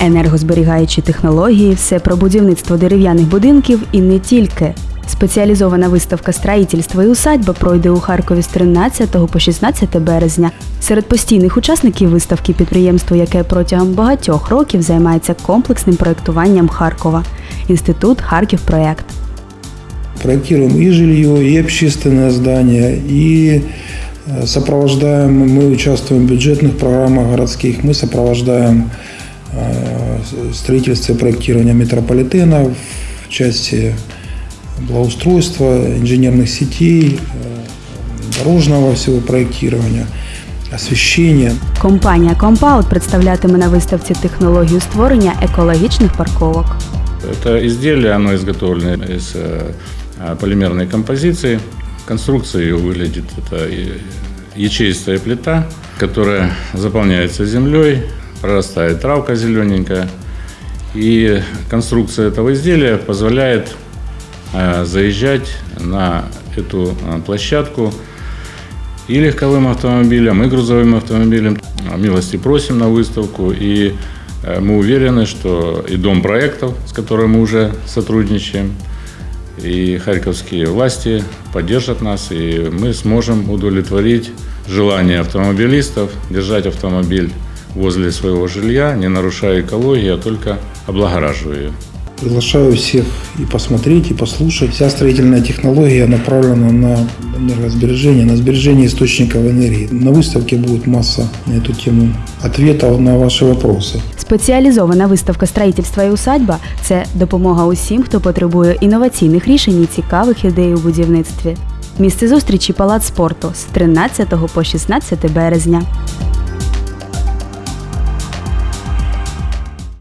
енергозберігаючі технології, все про будівництво дерев'яних будинків і не тільки. Спеціалізована виставка «Строїтельство і усадьба пройде у Харкові з 13 по 16 березня. Серед постійних учасників виставки підприємство, яке протягом багатьох років займається комплексним проєктуванням Харкова. Інститут Харків Проєкт. Проектируем и жилье, и общественное здание, и э, сопровождаем, мы участвуем в бюджетных программах городских, мы сопровождаем э, строительство и проектирование метрополитена в части благоустройства, инженерных сетей, э, дорожного всего проектирования, освещения. Компанія Компаут представлятиме на виставці технологію створення екологічних парковок. Это изделие, оно изготовлено из э, э, полимерной композиции. Конструкция ее выглядит, это и- ячеистая плита, которая заполняется землей, прорастает травка зелененькая. И конструкция этого изделия позволяет э, заезжать на эту э, площадку и легковым автомобилям, и грузовым автомобилям. Милости просим на выставку, и э, мы уверены, что и Дом проектов, с которым мы уже сотрудничаем, и харьковские власти поддержат нас, и мы сможем удовлетворить желание автомобилистов держать автомобиль возле своего жилья, не нарушая экологию, а только облагораживая ее. Приглашаю всех и посмотреть, и послушать. Вся строительная технология направлена на энергосбережение, на сбережение источников энергии. На выставке будет масса на эту тему ответов на ваши вопросы. Спеціалізована виставка «Строїтельство і усадьба це допомога усім, хто потребує інноваційних рішень і цікавих ідей у будівництві. Місце зустрічі Палац спорту з 13 по 16 березня.